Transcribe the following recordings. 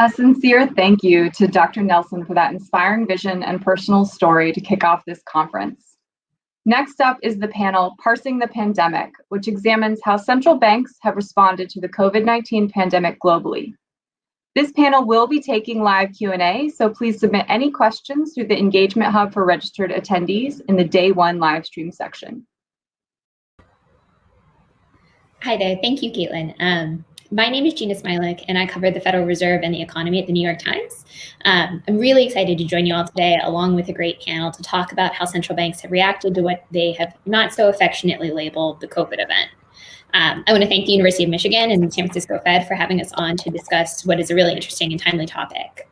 A sincere thank you to Dr. Nelson for that inspiring vision and personal story to kick off this conference. Next up is the panel Parsing the Pandemic, which examines how central banks have responded to the COVID-19 pandemic globally. This panel will be taking live Q&A, so please submit any questions through the Engagement Hub for registered attendees in the day one live stream section. Hi there, thank you, Caitlin. Um, my name is Jeanna Smialek, and I cover the Federal Reserve and the economy at the New York Times. Um, I'm really excited to join you all today, along with a great panel, to talk about how central banks have reacted to what they have not so affectionately labeled the COVID event. Um, I want to thank the University of Michigan and the San Francisco Fed for having us on to discuss what is a really interesting and timely topic.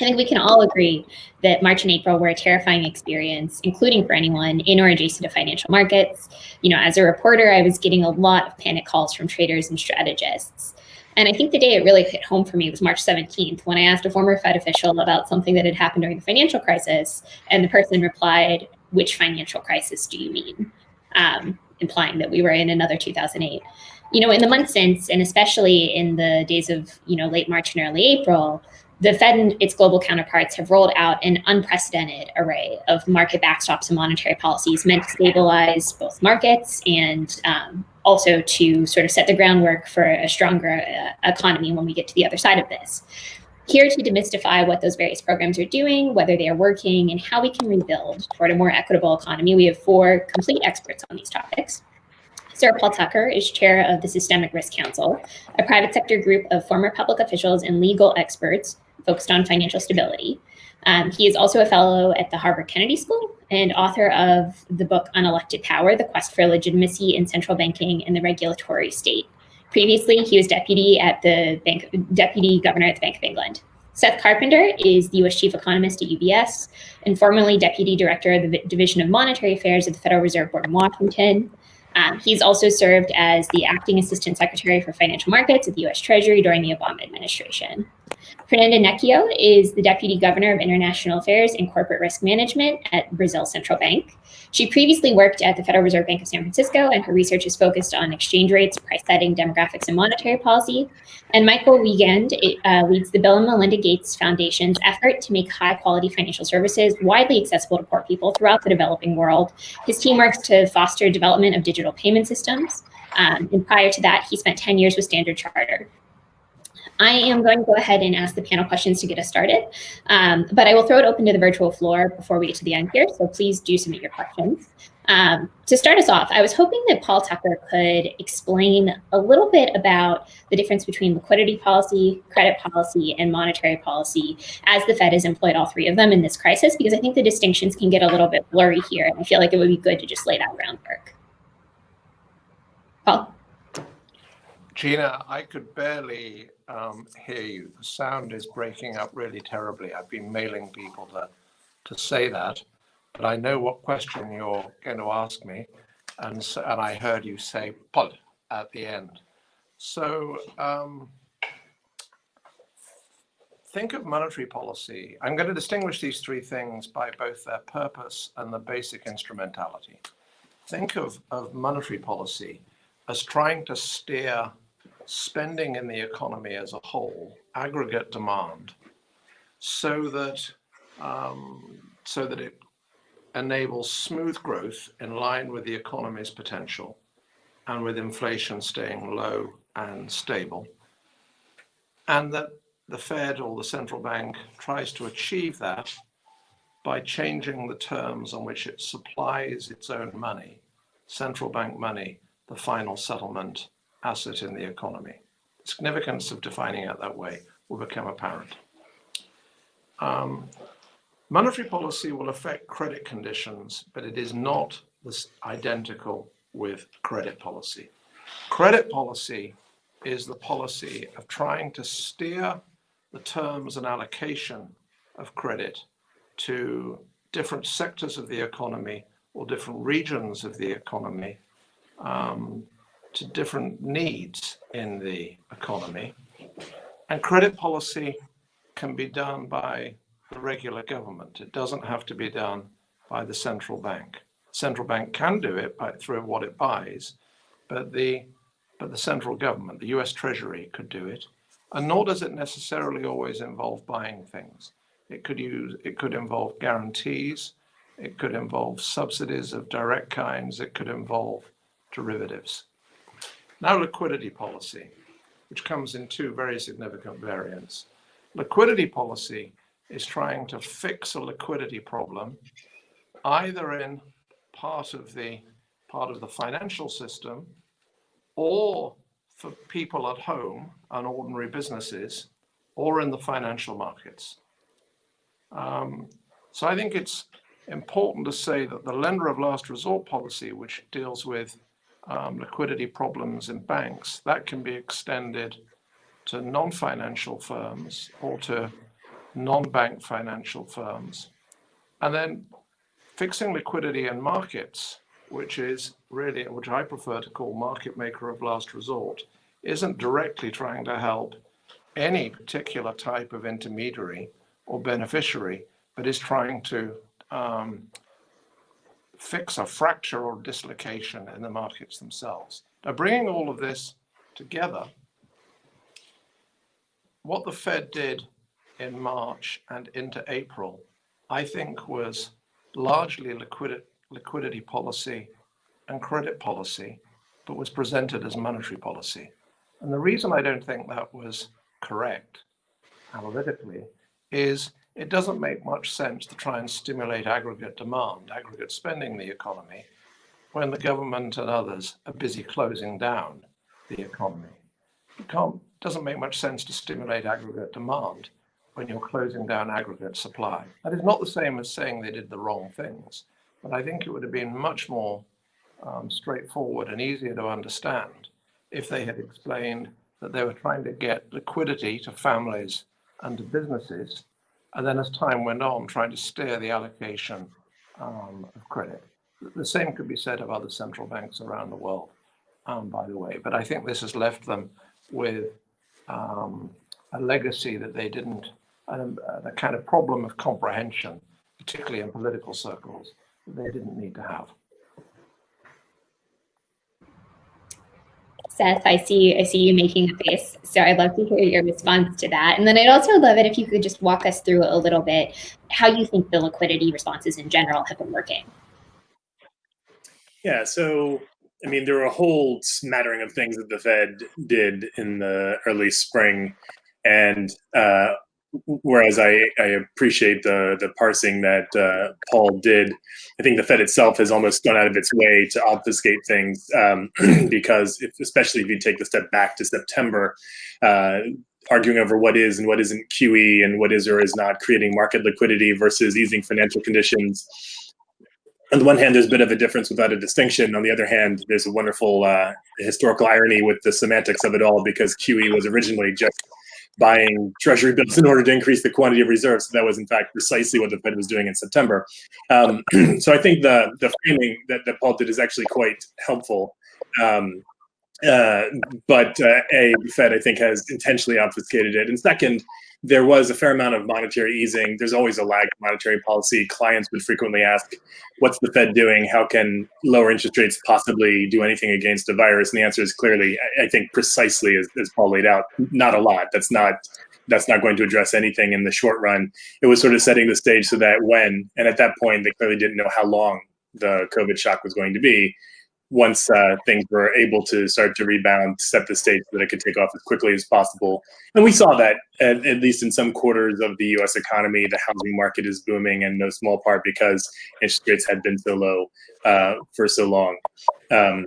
I think we can all agree that March and April were a terrifying experience, including for anyone in or adjacent to financial markets. You know, as a reporter, I was getting a lot of panic calls from traders and strategists. And I think the day it really hit home for me was March 17th when I asked a former Fed official about something that had happened during the financial crisis. And the person replied, which financial crisis do you mean? Um, implying that we were in another 2008. You know, in the months since, and especially in the days of, you know, late March and early April, the Fed and its global counterparts have rolled out an unprecedented array of market backstops and monetary policies meant to stabilize both markets and um, also to sort of set the groundwork for a stronger uh, economy when we get to the other side of this. Here to demystify what those various programs are doing, whether they are working, and how we can rebuild toward a more equitable economy, we have four complete experts on these topics. Sir Paul Tucker is chair of the Systemic Risk Council, a private sector group of former public officials and legal experts focused on financial stability. Um, he is also a fellow at the Harvard Kennedy School and author of the book Unelected Power, The Quest for Legitimacy in Central Banking and the Regulatory State. Previously, he was deputy at the bank, deputy governor at the Bank of England. Seth Carpenter is the U.S. chief economist at UBS and formerly deputy director of the Division of Monetary Affairs at the Federal Reserve Board in Washington. Um, he's also served as the acting assistant secretary for financial markets at the U.S. Treasury during the Obama administration. Fernanda Nechio is the Deputy Governor of International Affairs and Corporate Risk Management at Brazil Central Bank. She previously worked at the Federal Reserve Bank of San Francisco, and her research is focused on exchange rates, price setting, demographics, and monetary policy. And Michael Wiegand uh, leads the Bill and Melinda Gates Foundation's effort to make high quality financial services widely accessible to poor people throughout the developing world. His team works to foster development of digital payment systems. Um, and prior to that, he spent 10 years with Standard Chartered. I am going to go ahead and ask the panel questions to get us started, um, but I will throw it open to the virtual floor before we get to the end here, so please do submit your questions. Um, to start us off, I was hoping that Paul Tucker could explain a little bit about the difference between liquidity policy, credit policy, and monetary policy as the Fed has employed all three of them in this crisis, because I think the distinctions can get a little bit blurry here, and I feel like it would be good to just lay that groundwork. Paul? Jeanna, I could barely um, hear you. The sound is breaking up really terribly. I've been mailing people to, to say that, but I know what question you're going to ask me. And, so, and I heard you say pod at the end. So um, think of monetary policy. I'm going to distinguish these three things by both their purpose and the basic instrumentality. Think of, of monetary policy as trying to steer spending in the economy as a whole, aggregate demand, so that um, so that it enables smooth growth in line with the economy's potential and with inflation staying low and stable. And that the Fed or the central bank tries to achieve that by changing the terms on which it supplies its own money, central bank money, the final settlement asset in the economy. The significance of defining it that way will become apparent. Um, monetary policy will affect credit conditions, but it is not identical with credit policy. Credit policy is the policy of trying to steer the terms and allocation of credit to different sectors of the economy or different regions of the economy um, to different needs in the economy. And credit policy can be done by the regular government. It doesn't have to be done by the central bank. Central bank can do it by, through what it buys, but the but the central government, the US Treasury could do it, And nor does it necessarily always involve buying things. It could use, it could involve guarantees. It could involve subsidies of direct kinds. It could involve derivatives. Now liquidity policy, which comes in two very significant variants. Liquidity policy is trying to fix a liquidity problem either in part of the part of the financial system or for people at home and ordinary businesses or in the financial markets. Um, so I think it's important to say that the lender of last resort policy, which deals with um, liquidity problems in banks, that can be extended to non-financial firms or to non-bank financial firms. And then fixing liquidity in markets, which is really, which I prefer to call market maker of last resort, isn't directly trying to help any particular type of intermediary or beneficiary, but is trying to um, fix a fracture or dislocation in the markets themselves. Now, bringing all of this together, what the Fed did in March and into April, I think was largely liquidity, liquidity policy and credit policy, but was presented as monetary policy. And the reason I don't think that was correct analytically is it doesn't make much sense to try and stimulate aggregate demand, aggregate spending in the economy, when the government and others are busy closing down the economy. It can't, doesn't make much sense to stimulate aggregate demand when you're closing down aggregate supply. That is not the same as saying they did the wrong things, but I think it would have been much more um, straightforward and easier to understand if they had explained that they were trying to get liquidity to families and to businesses, and then as time went on, trying to steer the allocation um, of credit. The same could be said of other central banks around the world, um, by the way, but I think this has left them with um, a legacy that they didn't, and a, a kind of problem of comprehension, particularly in political circles, that they didn't need to have. Seth, I see I see you making a face. So I'd love to hear your response to that. And then I'd also love it if you could just walk us through a little bit how you think the liquidity responses in general have been working. Yeah, so I mean, there were a whole smattering of things that the Fed did in the early spring, and uh, whereas I, I appreciate the the parsing that uh, Paul did, I think the Fed itself has almost gone out of its way to obfuscate things um, because, if, especially if you take the step back to September, uh, arguing over what is and what isn't QE and what is or is not creating market liquidity versus easing financial conditions. On the one hand, there's a bit of a difference without a distinction. On the other hand, there's a wonderful uh, historical irony with the semantics of it all because QE was originally just buying treasury bills in order to increase the quantity of reserves. So that was in fact precisely what the Fed was doing in September. Um, so I think the the framing that, that Paul did is actually quite helpful. Um, uh, but uh, a the Fed I think has intentionally obfuscated it, and second, there was a fair amount of monetary easing. There's always a lag in monetary policy. Clients would frequently ask, what's the Fed doing? How can lower interest rates possibly do anything against the virus? And the answer is clearly, I think precisely as, as Paul laid out, not a lot. That's not that's not going to address anything in the short run. It was sort of setting the stage so that when, and at that point, they clearly didn't know how long the COVID shock was going to be once uh, things were able to start to rebound, set the stage so that it could take off as quickly as possible. And we saw that, at, at, least in some quarters of the US economy, the housing market is booming in no small part because interest rates had been so low uh, for so long. Um,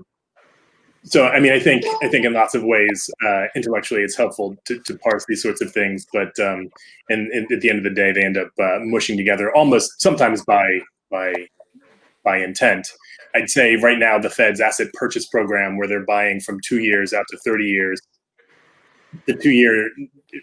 so, I mean, I think I think in lots of ways, uh, intellectually, it's helpful to, to parse these sorts of things. But um, and, and, at the end of the day, they end up uh, mushing together almost sometimes by by by intent. I'd say right now the Fed's asset purchase program, where they're buying from two years out to 30 years, the two-year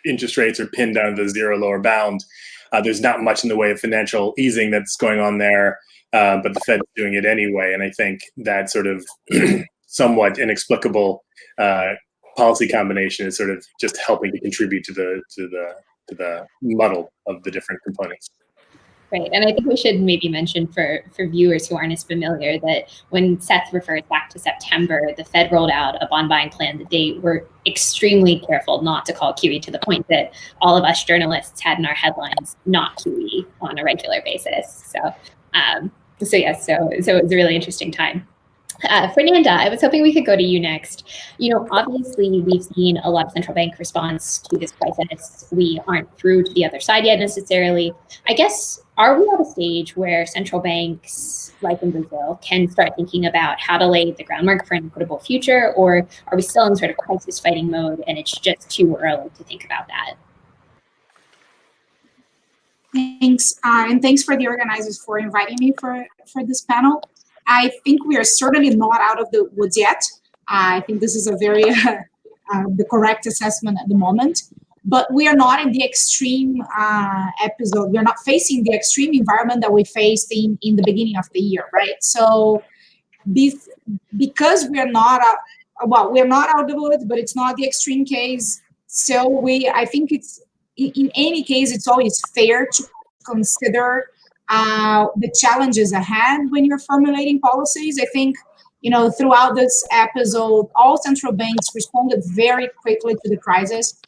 interest rates are pinned down to the zero lower bound. Uh, there's not much in the way of financial easing that's going on there, uh, but the Fed's doing it anyway. And I think that sort of somewhat inexplicable uh, policy combination is sort of just helping to contribute to the to the to the muddle of the different components. Right. And I think we should maybe mention for, for viewers who aren't as familiar that when Seth refers back to September, the Fed rolled out a bond buying plan that they were extremely careful not to call QE to the point that all of us journalists had in our headlines not QE on a regular basis. So, um, so yes, so so it was a really interesting time. Uh, Fernanda, I was hoping we could go to you next. You know, obviously we've seen a lot of central bank response to this crisis. We aren't through to the other side yet necessarily. I guess, are we at a stage where central banks, like in Brazil, can start thinking about how to lay the groundwork for an equitable future, or are we still in sort of crisis fighting mode and it's just too early to think about that? Thanks, uh, and thanks for the organizers for inviting me for, for this panel. I think we are certainly not out of the woods yet. I think this is a very uh, the correct assessment at the moment. But we are not in the extreme uh, episode. We are not facing the extreme environment that we faced in, in the beginning of the year, right? So this, because we are not, uh, well, we're not out of the woods, but it's not the extreme case. So we, I think it's, in any case, it's always fair to consider uh, the challenges ahead when you're formulating policies. I think, you know, throughout this episode, all central banks responded very quickly to the crisis.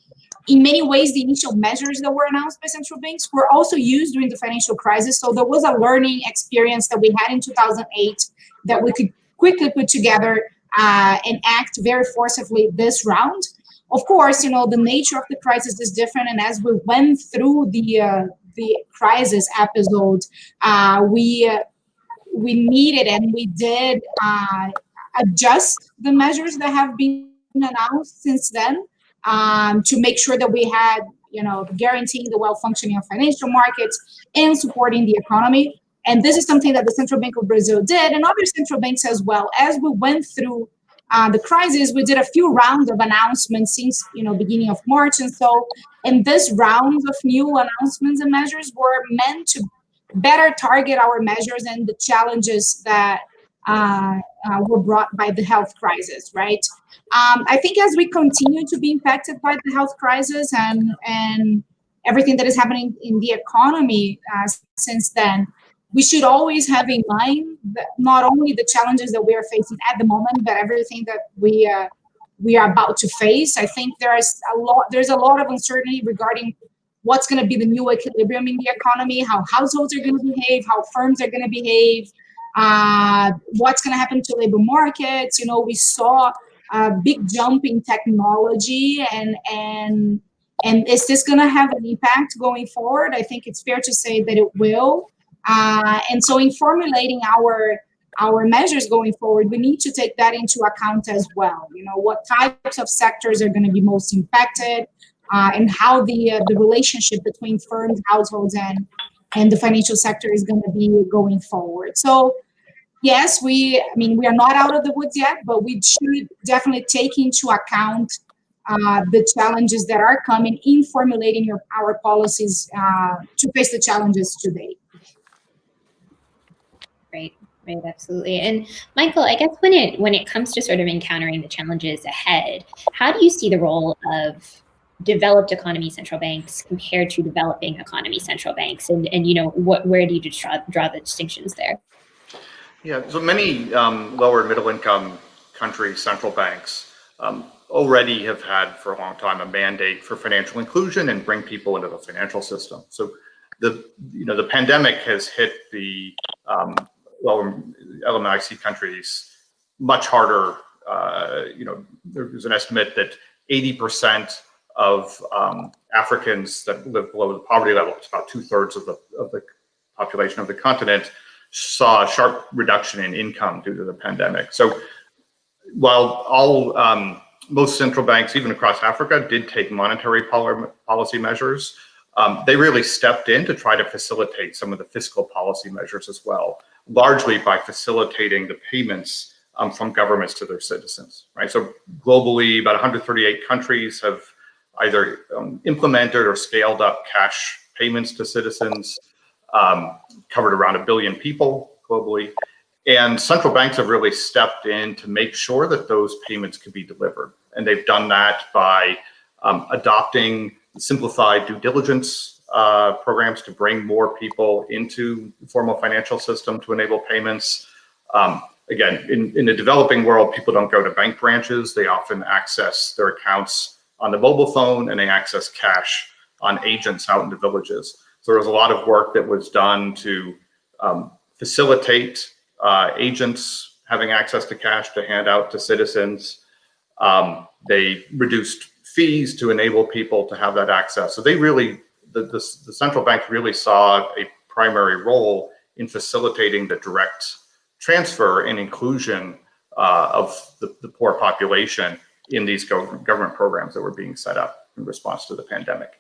In many ways, the initial measures that were announced by central banks were also used during the financial crisis. So there was a learning experience that we had in 2008 that we could quickly put together uh, and act very forcefully this round. Of course, you know, the nature of the crisis is different. And as we went through the uh, the crisis episode, uh, we we needed and we did uh, adjust the measures that have been announced since then um, to make sure that we had, you know, guaranteeing the well functioning of financial markets and supporting the economy. And this is something that the Central Bank of Brazil did and other central banks as well. As we went through uh, the crisis, we did a few rounds of announcements since you know beginning of March, and so in this round of new announcements and measures were meant to better target our measures and the challenges that uh, uh, were brought by the health crisis, right? Um, I think as we continue to be impacted by the health crisis and and everything that is happening in the economy uh, since then, we should always have in mind not only the challenges that we are facing at the moment, but everything that we uh, we are about to face. I think there is a lot. There's a lot of uncertainty regarding what's going to be the new equilibrium in the economy, how households are going to behave, how firms are going to behave, uh, what's going to happen to labor markets. You know, we saw a big jump in technology, and and and is this going to have an impact going forward? I think it's fair to say that it will. Uh, and so in formulating our our measures going forward, we need to take that into account as well. You know, what types of sectors are going to be most impacted uh, and how the, uh, the relationship between firms, households, and, and the financial sector is going to be going forward. So yes, we, I mean, we are not out of the woods yet, but we should definitely take into account uh, the challenges that are coming in formulating your, our policies uh, to face the challenges today. Right, right, absolutely. And Michael, I guess when it when it comes to sort of encountering the challenges ahead, how do you see the role of developed economy central banks compared to developing economy central banks? And and you know, what where do you draw draw the distinctions there? Yeah, so many um, lower middle income countries, central banks um, already have had for a long time a mandate for financial inclusion and bring people into the financial system. So the you know the pandemic has hit the um, lower LMIC countries much harder. Uh, you know, there's an estimate that 80% of um, Africans that live below the poverty level, it's about two thirds of the, of the population of the continent, saw a sharp reduction in income due to the pandemic. So while all, um, most central banks, even across Africa, did take monetary policy measures, um, they really stepped in to try to facilitate some of the fiscal policy measures as well largely by facilitating the payments um, from governments to their citizens, right? So globally, about 138 countries have either um, implemented or scaled up cash payments to citizens, um, covered around a billion people globally. And central banks have really stepped in to make sure that those payments could be delivered. And they've done that by um, adopting simplified due diligence uh, programs to bring more people into the formal financial system to enable payments. Um, again, in, in the developing world, people don't go to bank branches. They often access their accounts on the mobile phone and they access cash on agents out in the villages. So there was a lot of work that was done to um, facilitate uh, agents having access to cash to hand out to citizens. Um, they reduced fees to enable people to have that access. So they really, the, the, the central bank really saw a primary role in facilitating the direct transfer and inclusion uh, of the, the poor population in these go government programs that were being set up in response to the pandemic.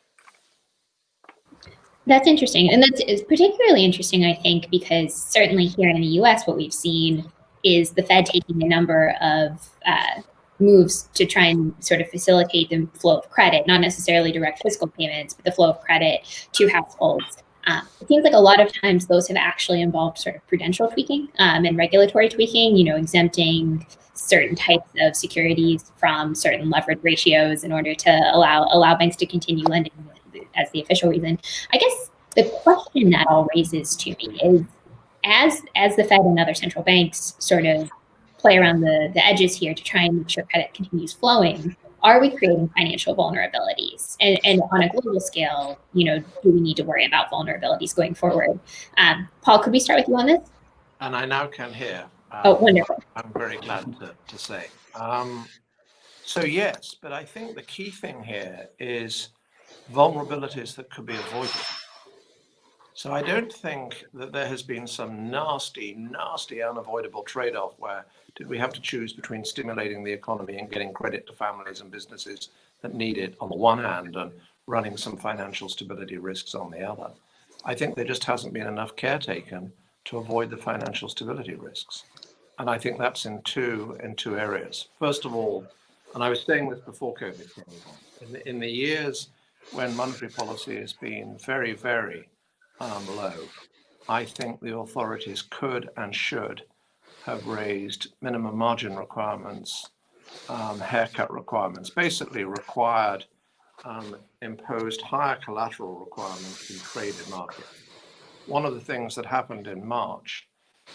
That's interesting. And that's particularly interesting, I think, because certainly here in the US, what we've seen is the Fed taking a number of uh, moves to try and sort of facilitate the flow of credit, not necessarily direct fiscal payments, but the flow of credit to households. Um, it seems like a lot of times those have actually involved sort of prudential tweaking um, and regulatory tweaking, you know, exempting certain types of securities from certain leverage ratios in order to allow allow banks to continue lending as the official reason. I guess the question that all raises to me is as as the Fed and other central banks sort of play around the, the edges here to try and make sure credit continues flowing, are we creating financial vulnerabilities? And, and on a global scale, you know, do we need to worry about vulnerabilities going forward? Um, Paul, could we start with you on this? And I now can hear. Um, oh, wonderful. I'm very glad to, to say. Um, so yes, but I think the key thing here is vulnerabilities that could be avoided. So I don't think that there has been some nasty, nasty, unavoidable trade-off where did we have to choose between stimulating the economy and getting credit to families and businesses that need it on the one hand and running some financial stability risks on the other. I think there just hasn't been enough care taken to avoid the financial stability risks. And I think that's in two in two areas. First of all, and I was saying this before COVID in the, in the years when monetary policy has been very, very um, low, I think the authorities could and should have raised minimum margin requirements, um, haircut requirements, basically required um, imposed higher collateral requirements in traded markets. One of the things that happened in March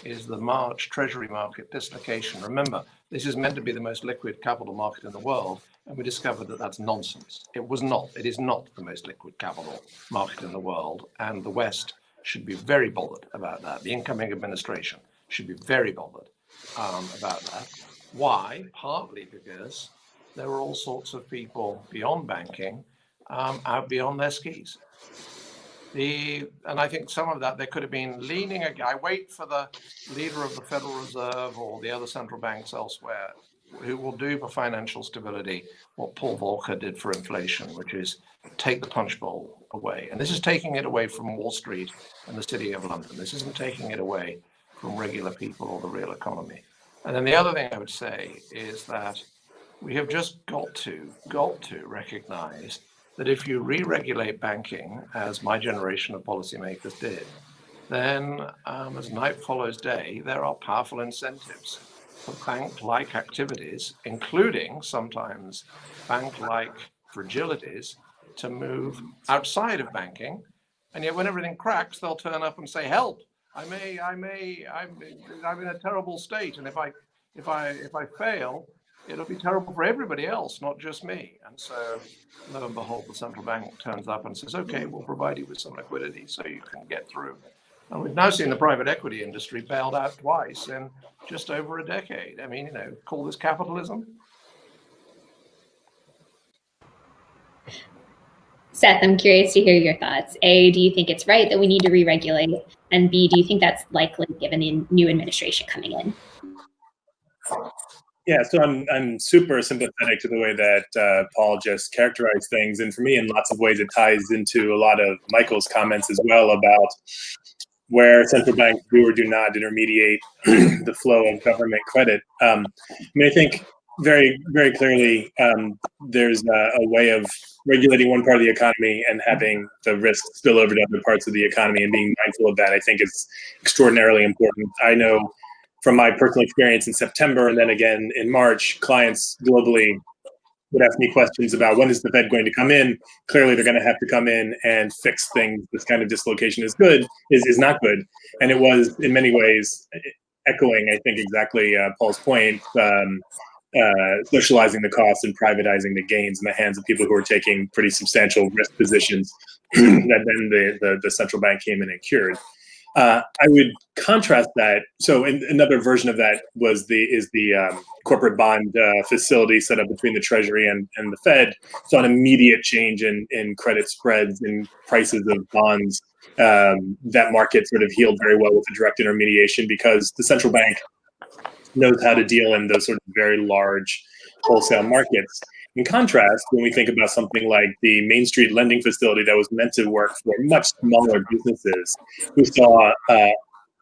is the March Treasury market dislocation. Remember, this is meant to be the most liquid capital market in the world, and we discovered that that's nonsense. It was not. It is not the most liquid capital market in the world, and the West should be very bothered about that. The incoming administration should be very bothered um, about that. Why? Partly because there were all sorts of people beyond banking um, out beyond their skis. The, and I think some of that, there could have been leaning, I wait for the leader of the Federal Reserve or the other central banks elsewhere who will do for financial stability what Paul Volcker did for inflation, which is take the punch bowl away. And this is taking it away from Wall Street and the City of London. This isn't taking it away from regular people or the real economy. And then the other thing I would say is that we have just got to, got to recognize that if you re-regulate banking, as my generation of policymakers did, then um, as night follows day, there are powerful incentives for bank-like activities, including sometimes bank-like fragilities, to move outside of banking. And yet when everything cracks, they'll turn up and say, help, I may, I may, I'm, I'm in a terrible state. And if I, if I, if I fail, it'll be terrible for everybody else, not just me. And so lo and behold, the central bank turns up and says, okay, we'll provide you with some liquidity so you can get through. And we've now seen the private equity industry bailed out twice in just over a decade. I mean, you know, call this capitalism. Seth, I'm curious to hear your thoughts. A, do you think it's right that we need to re-regulate? And B, do you think that's likely given the new administration coming in? Yeah, so I'm I'm super sympathetic to the way that uh, Paul just characterized things, and for me, in lots of ways, it ties into a lot of Michael's comments as well about where central banks do or do not intermediate the flow of government credit. Um, I mean, I think very very clearly um, there's a, a, way of regulating one part of the economy and having the risk spill over to other parts of the economy and being mindful of that i think is extraordinarily important i know from my personal experience in september and then again in march clients globally would ask me questions about when is the fed going to come in clearly they're going to have to come in and fix things this kind of dislocation is good is, is not good and it was in many ways echoing, I think, exactly uh, Paul's point. Um, uh, socializing the costs and privatizing the gains in the hands of people who are taking pretty substantial risk positions that then the, the, the central bank came in and cured. Uh, I would contrast that. So in, another version of that was the is the um, corporate bond uh, facility set up between the Treasury and, and the Fed. Saw an immediate change in in credit spreads and prices of bonds. Um, that market sort of healed very well with the direct intermediation because the central bank knows how to deal in those sort of very large wholesale markets. In contrast, when we think about something like the Main Street lending facility that was meant to work for much smaller businesses, we saw a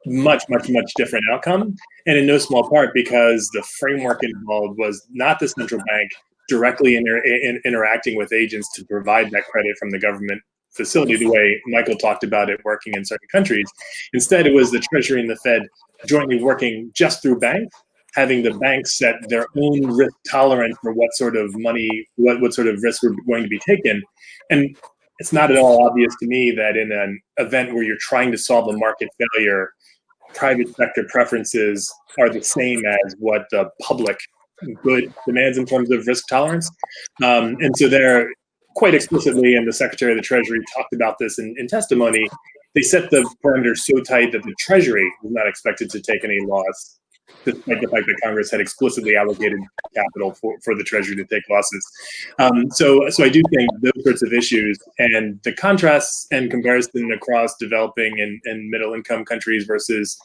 much, much, much different outcome. And in no small part because the framework involved was not the central bank directly inter in, interacting with agents to provide that credit from the government facility the way Michael talked about it working in certain countries. Instead, it was the Treasury and the Fed jointly working just through banks having the banks set their own risk tolerance for what sort of money, what, what sort of risks were going to be taken. And it's not at all obvious to me that in an event where you're trying to solve a market failure, private sector preferences are the same as what the public good demands in terms of risk tolerance. Um, and so they're quite explicitly, and the Secretary of the Treasury talked about this in, in testimony, they set the parameters so tight that the Treasury was not expected to take any loss despite the fact that Congress had explicitly allocated capital for, for the Treasury to take losses. Um, so, so I do think those sorts of issues and the contrasts and comparison across developing and, and middle income countries versus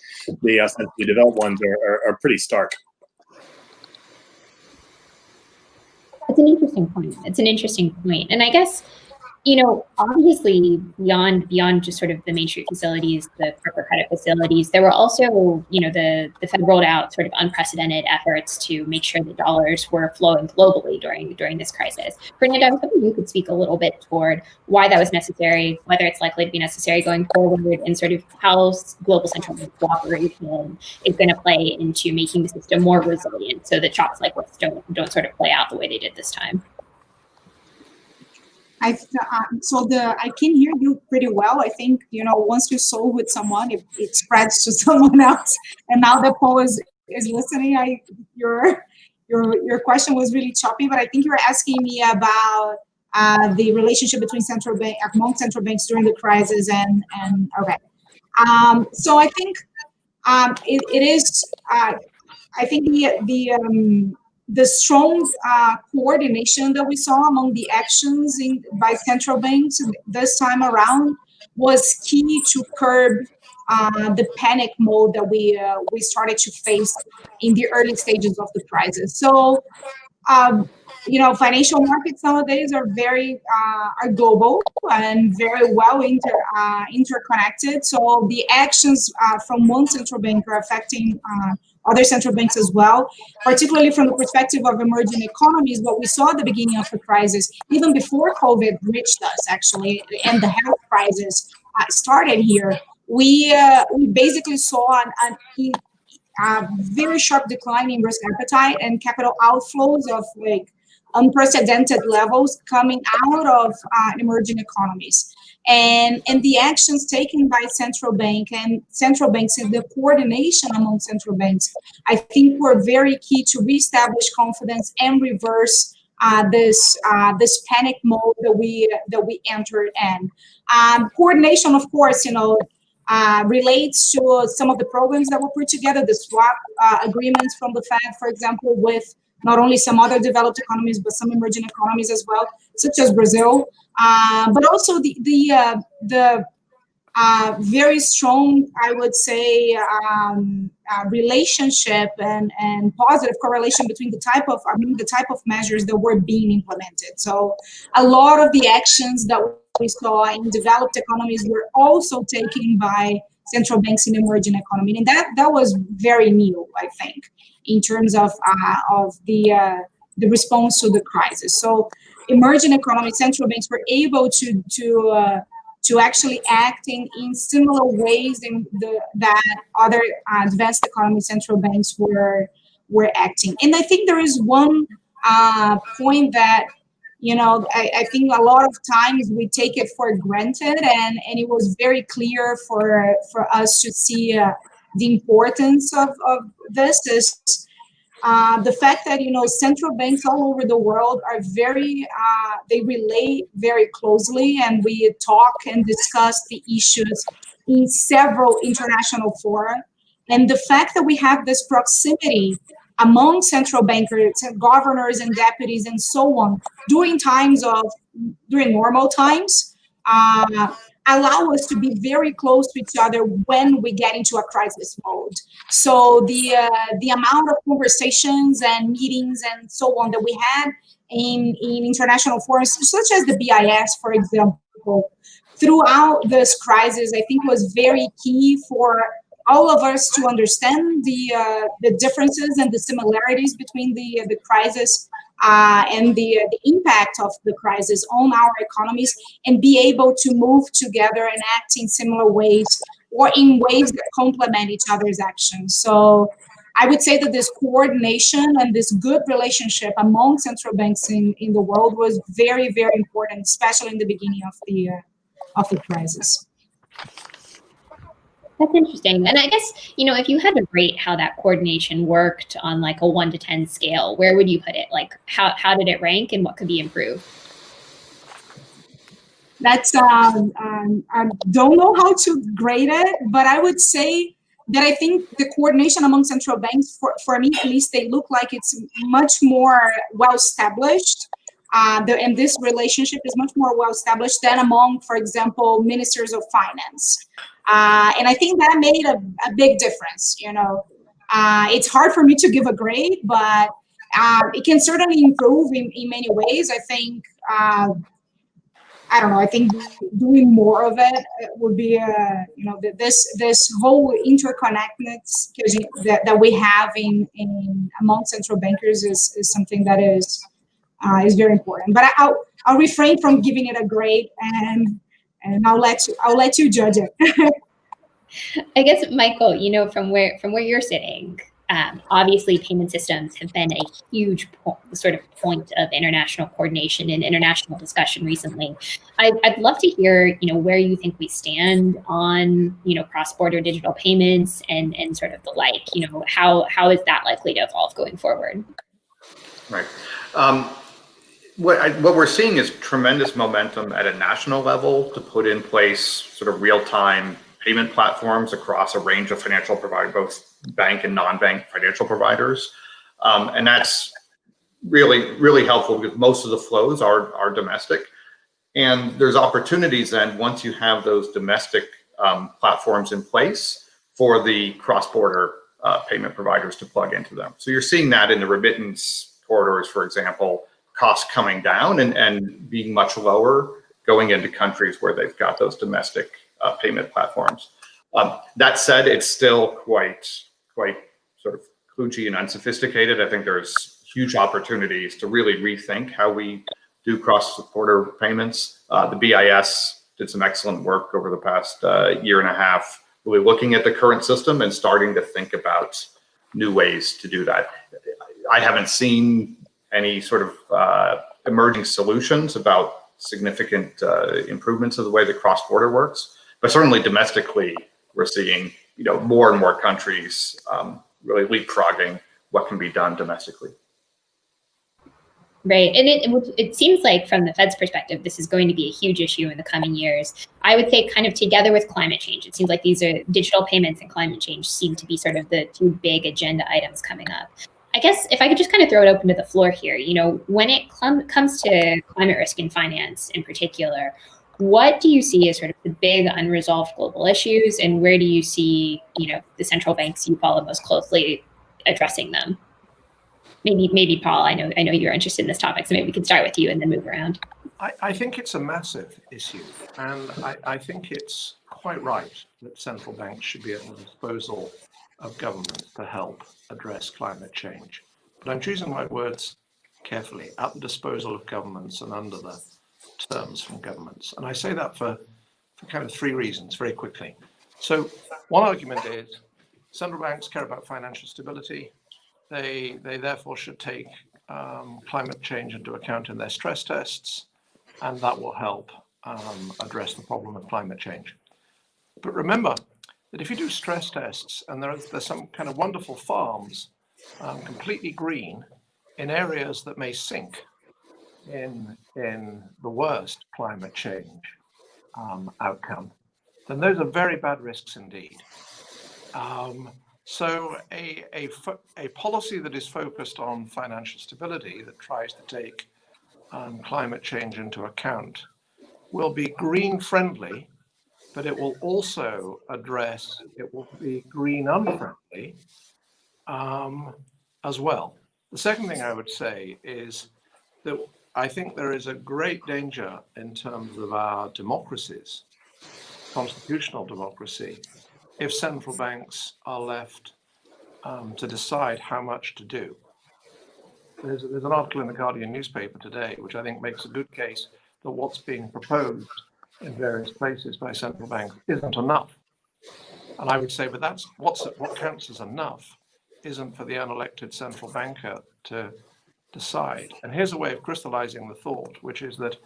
the ostensibly developed ones are, are, are pretty stark. It's an interesting point. It's an interesting point. And I guess you know, obviously beyond beyond just sort of the Main Street facilities, the corporate credit facilities, there were also, you know, the the Fed rolled out sort of unprecedented efforts to make sure the dollars were flowing globally during during this crisis. Fernando, I was hoping you could speak a little bit toward why that was necessary, whether it's likely to be necessary going forward, and sort of how global central bank cooperation is going to play into making the system more resilient, so that shocks like this don't don't sort of play out the way they did this time. I um, so the I can hear you pretty well. I think you know once you solve with someone, it, it spreads to someone else. And now that Paul is is listening, I your your your question was really choppy, but I think you were asking me about uh, the relationship between central bank among central banks during the crisis and and okay. Um, so I think um, it, it is. Uh, I think the the um, the strong uh, coordination that we saw among the actions in, by central banks this time around was key to curb uh, the panic mode that we uh, we started to face in the early stages of the crisis. So, um, you know, financial markets nowadays are very uh, are global and very well inter uh, interconnected. So the actions uh, from one central bank are affecting other central banks as well, particularly from the perspective of emerging economies, what we saw at the beginning of the crisis, even before COVID reached us actually, and the health crisis uh, started here, we, uh, we basically saw an, an, a very sharp decline in risk appetite and capital outflows of like unprecedented levels coming out of uh, emerging economies and and the actions taken by central bank and central banks and the coordination among central banks i think were very key to reestablish confidence and reverse uh, this uh, this panic mode that we that we entered in. Um, coordination of course you know uh, relates to some of the programs that were put together the swap uh, agreements from the fed for example with not only some other developed economies, but some emerging economies as well, such as Brazil, uh, but also the the uh, the uh, very strong, I would say, um, uh, relationship and and positive correlation between the type of I mean the type of measures that were being implemented. So a lot of the actions that we saw in developed economies were also taken by central banks in emerging economy, and that that was very new, I think in terms of uh, of the uh, the response to the crisis. So emerging economy central banks were able to to uh, to actually acting in similar ways in the that other advanced economy central banks were were acting. And I think there is one uh, point that you know I, I, think a lot of times we take it for granted, and and it was very clear for for us to see. Uh, the importance of, of this is uh, the fact that you know central banks all over the world are very uh, they relate very closely and we talk and discuss the issues in several international fora. And the fact that we have this proximity among central bankers and governors and deputies and so on during times of during normal times uh, allow us to be very close to each other when we get into a crisis mode. So the uh, the amount of conversations and meetings and so on that we had in, in international forums, such as the BIS, for example, throughout this crisis, I think was very key for all of us to understand the uh, the differences and the similarities between the the crisis uh, and the, the impact of the crisis on our economies and be able to move together and act in similar ways or in ways that complement each other's actions. So I would say that this coordination and this good relationship among central banks in, in the world was very, very important, especially in the beginning of the, uh, of the crisis. That's interesting. And I guess, you know, if you had to rate how that coordination worked on like a one to 10 scale, where would you put it? Like how, how did it rank and what could be improved? That's, um, um, I don't know how to grade it, but I would say that I think the coordination among central banks, for, for me at least, they look like it's much more well established. Uh, and this relationship is much more well established than among, for example, ministers of finance. Uh, and I think that made a, a big difference, you know. Uh, it's hard for me to give a grade, but um, it can certainly improve in, in many ways. I think, uh, I don't know, I think doing more of it would be, uh, you know, this this whole interconnectedness that, that we have in, in among central bankers is, is something that is uh, is very important. But I'll, I'll refrain from giving it a grade and and I'll let you I'll let you judge it. I guess Michael, you know, from where from where you're sitting, um, obviously payment systems have been a huge sort of point of international coordination and international discussion recently. I, would love to hear, you know, where you think we stand on, you know, cross-border digital payments and and sort of the like. You know, how how is that likely to evolve going forward? Right. Um, what, I, what we're seeing is tremendous momentum at a national level to put in place sort of real-time payment platforms across a range of financial providers, both bank and non-bank financial providers. Um, and that's really, really helpful because most of the flows are, are domestic. And there's opportunities then once you have those domestic um, platforms in place for the cross-border uh, payment providers to plug into them. So you're seeing that in the remittance corridors, for example, costs coming down and, and being much lower going into countries where they've got those domestic uh, payment platforms. Um, that said, it's still quite, quite sort of kludgy and unsophisticated. I think there's huge opportunities to really rethink how we do cross-border payments. Uh, the BIS did some excellent work over the past uh, year and a half, really looking at the current system and starting to think about new ways to do that. I haven't seen any sort of uh, emerging solutions about significant uh, improvements of the way the cross-border works. But certainly domestically, we're seeing you know more and more countries um, really leapfrogging what can be done domestically. Right. And it, it seems like from the Fed's perspective, this is going to be a huge issue in the coming years. I would say kind of together with climate change, it seems like these are digital payments and climate change seem to be sort of the two big agenda items coming up. I guess if I could just kind of throw it open to the floor here, you know, when it comes to climate risk and finance in particular, what do you see as sort of the big unresolved global issues and where do you see, you know, the central banks you follow most closely addressing them? Maybe, maybe Paul, I know, I know you're interested in this topic, so maybe we can start with you and then move around. I, I think it's a massive issue and I, I think it's quite right that central banks should be at the disposal of government to help address climate change. But I'm choosing my words carefully, at the disposal of governments and under the terms from governments. And I say that for, for kind of three reasons very quickly. So one argument is central banks care about financial stability. They, they therefore should take um, climate change into account in their stress tests, and that will help um, address the problem of climate change. But remember, that if you do stress tests and there are, there's some kind of wonderful farms, um, completely green, in areas that may sink in, in the worst climate change um, outcome, then those are very bad risks indeed. Um, so a, a, a policy that is focused on financial stability that tries to take um, climate change into account will be green friendly, but it will also address, it will be green unfriendly um, as well. The second thing I would say is that I think there is a great danger in terms of our democracies, constitutional democracy, if central banks are left um, to decide how much to do. There's, there's an article in the Guardian newspaper today, which I think makes a good case that what's being proposed in various places by central banks isn't enough. And I would say, but that's what's what counts as enough isn't for the unelected central banker to decide. And here's a way of crystallizing the thought, which is that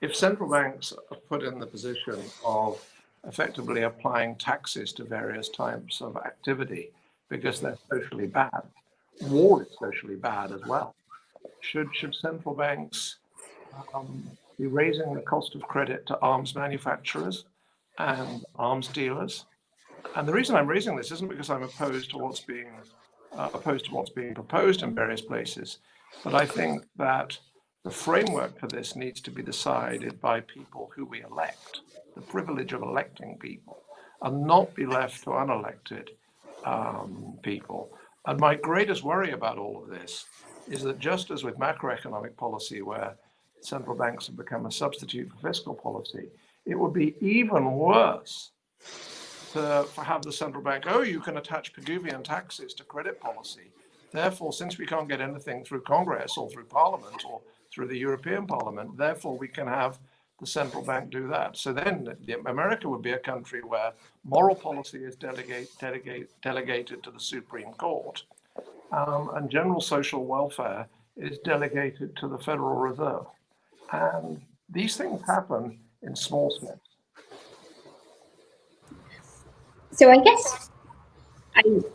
if central banks are put in the position of effectively applying taxes to various types of activity because they're socially bad, war is socially bad as well. Should, should central banks um, be raising the cost of credit to arms manufacturers and arms dealers? And the reason I'm raising this isn't because I'm opposed to what's being uh, opposed to what's being proposed in various places. But I think that the framework for this needs to be decided by people who we elect, the privilege of electing people, and not be left to unelected um, people. And my greatest worry about all of this is that just as with macroeconomic policy, where central banks have become a substitute for fiscal policy, it would be even worse to have the central bank, oh, you can attach Pigouvian taxes to credit policy. Therefore, since we can't get anything through Congress or through Parliament or through the European Parliament, therefore we can have the central bank do that. So then America would be a country where moral policy is delegate, delegate, delegated to the Supreme Court um, and general social welfare is delegated to the Federal Reserve. And these things happen in small steps. So I guess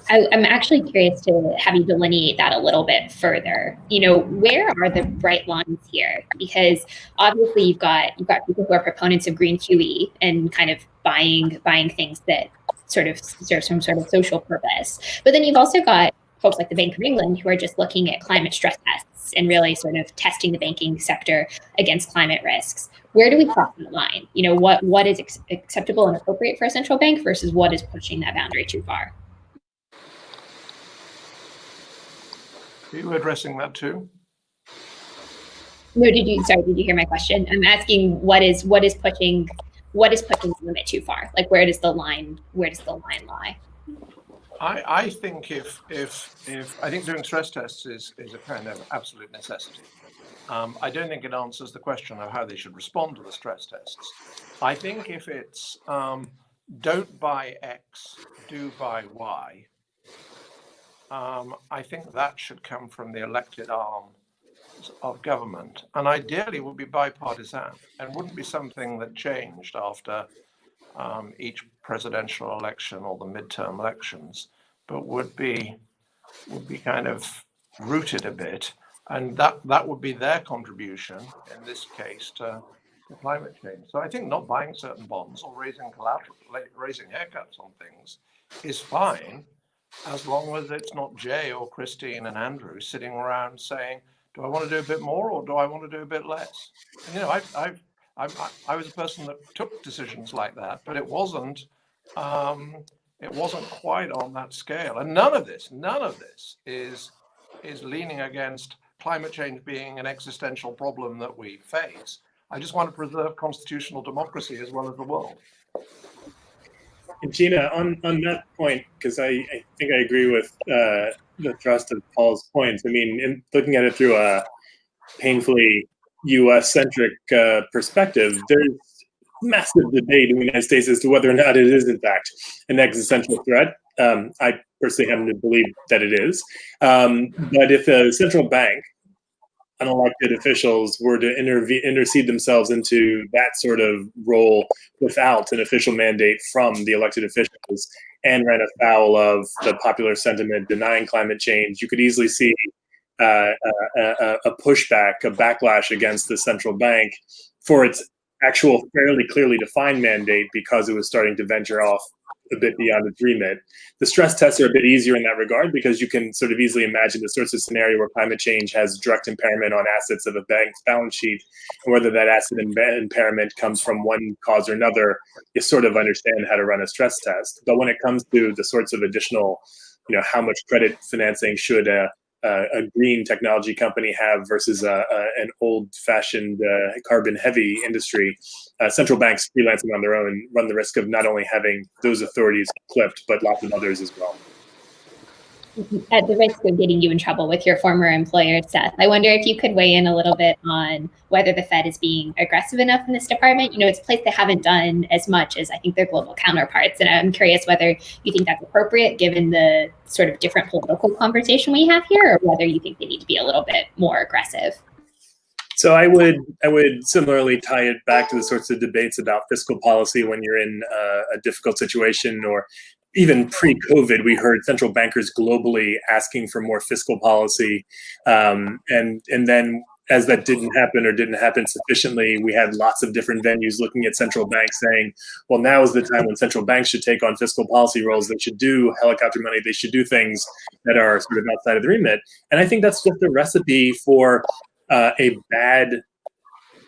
I, am actually curious to have you delineate that a little bit further. You know, where are the bright lines here? Because obviously you've got you've got people who are proponents of green QE and kind of buying buying things that sort of serve some sort of social purpose. But then you've also got folks like the Bank of England who are just looking at climate stress tests and really sort of testing the banking sector against climate risks where do we cross the line? You know, what what is acceptable and appropriate for a central bank versus what is pushing that boundary too far? Are you addressing that too? No, did you sorry, did you hear my question? I'm asking what is what is pushing what is pushing the limit too far? Like where does the line where does the line lie? I, I think if if if I think doing stress tests is is a kind of absolute necessity. Um, I don't think it answers the question of how they should respond to the stress tests. I think if it's um, don't buy X, do buy Y, um, I think that should come from the elected arm of government and ideally would be bipartisan and wouldn't be something that changed after um, each presidential election or the midterm elections, but would be would be kind of rooted a bit and that that would be their contribution in this case to, to climate change. So I think not buying certain bonds or raising collateral, raising haircuts on things is fine, as long as it's not Jay or Christine and Andrew sitting around saying, "Do I want to do a bit more or do I want to do a bit less?" And, you know, I've, I've, I've I was a person that took decisions like that, but it wasn't. Um, it wasn't quite on that scale, and none of this, none of this is is leaning against climate change being an existential problem that we face. I just want to preserve constitutional democracy as well as the world. And Jeanna, on, on that point, because I, I think I agree with uh, the thrust of Paul's points. I mean, in looking at it through a painfully U.S.-centric uh, perspective, there's massive debate in the United States as to whether or not it is, in fact, an existential threat. Um, I personally happen to believe that it is. Um, but if a central bank unelected officials were to intervene, intercede themselves into that sort of role without an official mandate from the elected officials, and ran afoul of the popular sentiment denying climate change, you could easily see uh, a, a, pushback, a backlash against the central bank for its actual fairly clearly defined mandate because it was starting to venture off a bit beyond its remit. The stress tests are a bit easier in that regard because you can sort of easily imagine the sorts of scenario where climate change has direct impairment on assets of a bank's balance sheet, and whether that asset impairment comes from one cause or another, you sort of understand how to run a stress test. But when it comes to the sorts of additional, you know, how much credit financing should a uh, a green technology company have versus a, a, an old-fashioned uh, carbon-heavy industry, uh, central banks freelancing on their own run the risk of not only having those authorities clipped, but lots of others as well at the risk of getting you in trouble with your former employer, Seth, I wonder if you could weigh in a little bit on whether the Fed is being aggressive enough in this department. You know, it's a place they haven't done as much as I think their global counterparts. And I'm curious whether you think that's appropriate given the sort of different political conversation we have here, or whether you think they need to be a little bit more aggressive. So I would I would similarly tie it back to the sorts of debates about fiscal policy when you're in uh, a difficult situation or even pre-COVID, we heard central bankers globally asking for more fiscal policy, um, and and then as that didn't happen or didn't happen sufficiently, we had lots of different venues looking at central banks saying, well, now is the time when central banks should take on fiscal policy roles. They should do helicopter money. They should do things that are sort of outside of the remit. And I think that's just a recipe for uh, a bad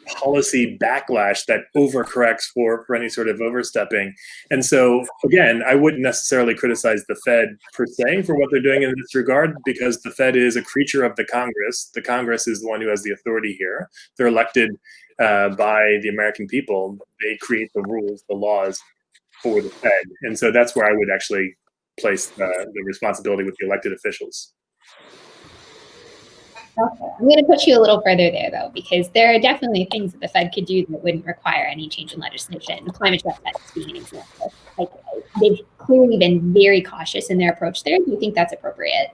policy backlash that overcorrects for, for any sort of overstepping. And so, again, I wouldn't necessarily criticize the Fed per se for what they're doing in this regard, because the Fed is a creature of the Congress. The Congress is the one who has the authority here. They're elected uh, by the American people. They create the rules, the laws for the Fed. And so that's where I would actually place the, the responsibility with the elected officials. Okay. I'm going to push you a little further there, though, because there are definitely things that the Fed could do that wouldn't require any change in legislation. Climate stress tests being an example. Like, they've clearly been very cautious in their approach there. Do you think that's appropriate?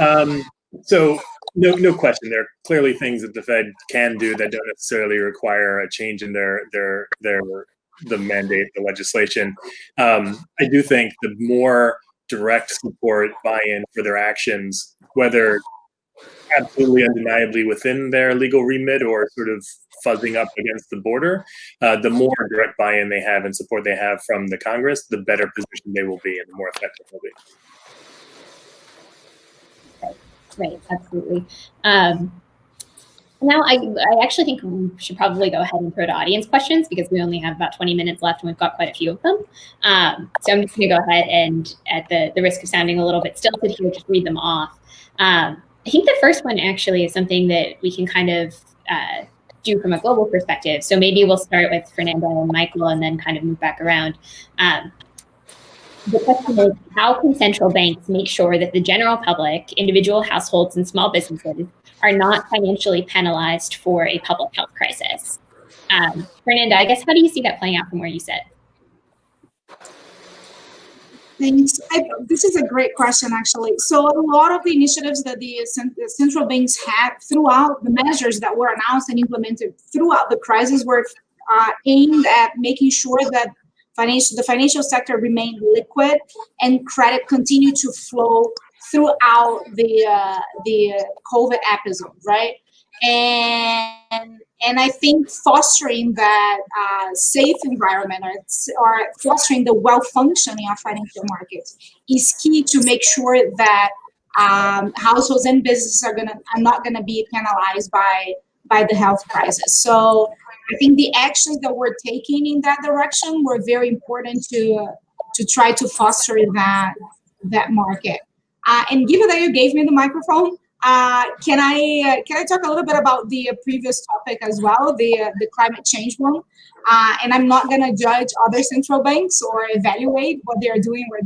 Um, so, no, no question. There are clearly things that the Fed can do that don't necessarily require a change in their their their the mandate, the legislation. Um, I do think the more direct support buy-in for their actions, whether absolutely undeniably within their legal remit or sort of fuzzing up against the border, uh, the more direct buy-in they have and support they have from the Congress, the better position they will be and the more effective they'll be. Right, absolutely. Um, now, I, I actually think we should probably go ahead and throw to audience questions because we only have about 20 minutes left and we've got quite a few of them. Um, so I'm just going to go ahead and, at the, the risk of sounding a little bit stilted here, just read them off. Um, I think the first one actually is something that we can kind of uh, do from a global perspective. So maybe we'll start with Fernanda and Michael and then kind of move back around. Um, the question is, how can central banks make sure that the general public, individual households, and small businesses are not financially penalized for a public health crisis? Um, Fernanda, I guess, how do you see that playing out from where you sit? Thanks. I, this is a great question, actually. So a lot of the initiatives that the, the, central banks had throughout the measures that were announced and implemented throughout the crisis were uh, aimed at making sure that financial the financial sector remained liquid and credit continued to flow throughout the uh, the COVID episode, right? And and I think fostering that uh, safe environment or, or fostering the well functioning of financial markets is key to make sure that um, households and businesses are gonna are not gonna be penalized by by the health crisis. So I think the actions that we're taking in that direction were very important to to try to foster that that market. Uh, and given that you gave me the microphone, uh, can I uh, can I talk a little bit about the previous topic as well, the uh, the climate change one? Uh, and I'm not going to judge other central banks or evaluate what they are doing or,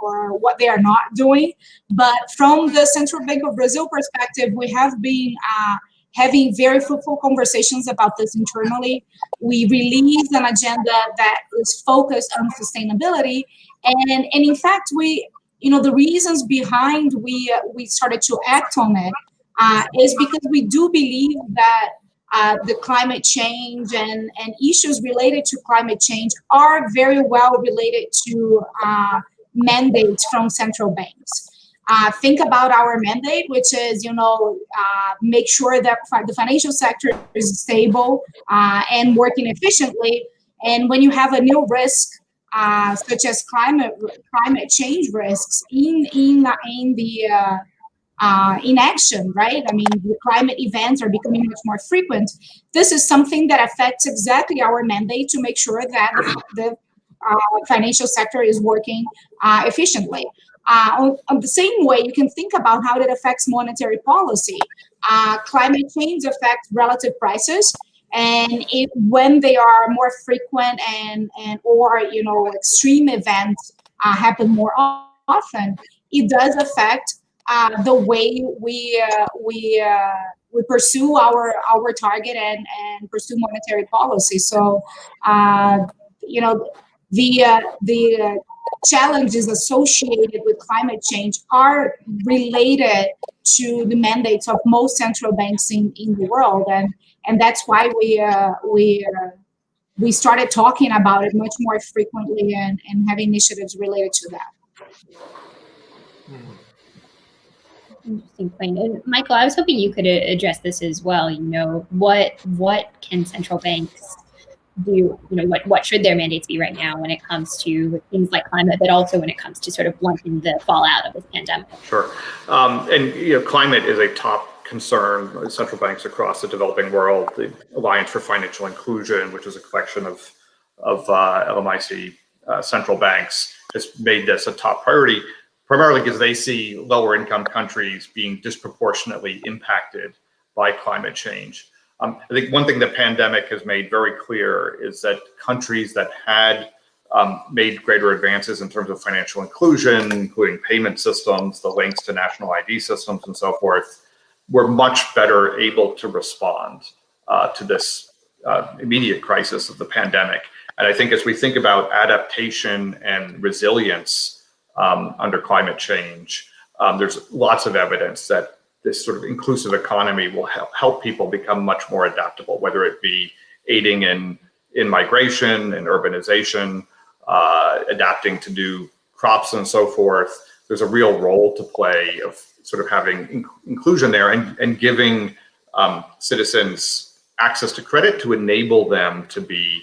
or what they are not doing. But from the Central Bank of Brazil perspective, we have been uh, having very fruitful conversations about this internally. We released an agenda that is focused on sustainability, and and in fact, we you know, the reasons behind we uh, we started to act on it uh, is because we do believe that uh, the climate change and, and issues related to climate change are very well related to uh, mandates from central banks. Uh, think about our mandate, which is, you know, uh, make sure that the financial sector is stable uh, and working efficiently. And when you have a new risk, uh, such as climate climate change risks in in in the uh, uh, in action, right? I mean, the climate events are becoming much more frequent. This is something that affects exactly our mandate to make sure that the financial sector is working efficiently. Uh, on, on, the same way, you can think about how that affects monetary policy. Uh, climate change affects relative prices, and when they are more frequent and and or you know extreme events uh, happen more often, it does affect uh, the way we uh, we uh, we pursue our our target and and pursue monetary policy. So, you know, the the challenges associated with climate change are related to the mandates of most central banks in, in the world. And, and that's why we, uh, we, uh, we started talking about it much more frequently and, and have initiatives related to that. Interesting point. And Michael, I was hoping you could address this as well. You know, what what can central banks do you know what what should their mandates be right now when it comes to things like climate but also when it comes to sort of blunting the fallout of this pandemic sure um, and you know climate is a top concern central banks across the developing world the alliance for financial inclusion which is a collection of of uh, lmic uh, central banks has made this a top priority primarily because they see lower income countries being disproportionately impacted by climate change. Um, I think one thing the pandemic has made very clear is that countries that had um, made greater advances in terms of financial inclusion, including payment systems, the links to national ID systems and so forth, were much better able to respond uh, to this uh, immediate crisis of the pandemic. And I think as we think about adaptation and resilience um, under climate change, um, there's lots of evidence that this sort of inclusive economy will help, help people become much more adaptable, whether it be aiding in, in migration and urbanization, uh, adapting to new crops and so forth. There's a real role to play of sort of having in inclusion there and, and giving um, citizens access to credit to enable them to be